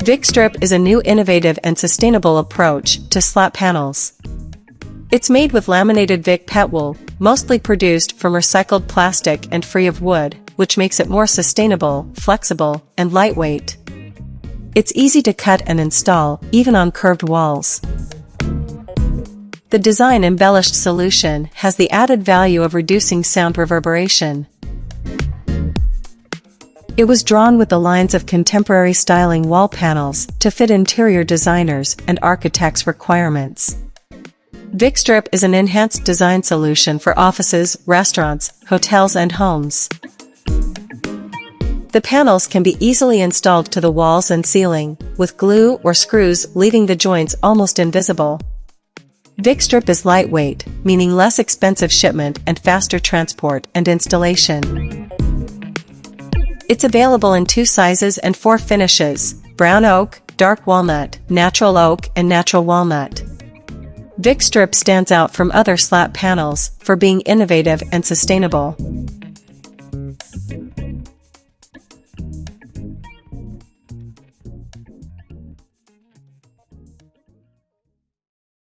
VicStrip is a new innovative and sustainable approach to slat panels. It's made with laminated Vic pet wool, mostly produced from recycled plastic and free of wood, which makes it more sustainable, flexible, and lightweight. It's easy to cut and install, even on curved walls. The design embellished solution has the added value of reducing sound reverberation, it was drawn with the lines of contemporary styling wall panels to fit interior designers and architects' requirements. VicStrip is an enhanced design solution for offices, restaurants, hotels and homes. The panels can be easily installed to the walls and ceiling, with glue or screws leaving the joints almost invisible. VicStrip is lightweight, meaning less expensive shipment and faster transport and installation. It's available in two sizes and four finishes, brown oak, dark walnut, natural oak and natural walnut. VicStrip stands out from other slat panels for being innovative and sustainable.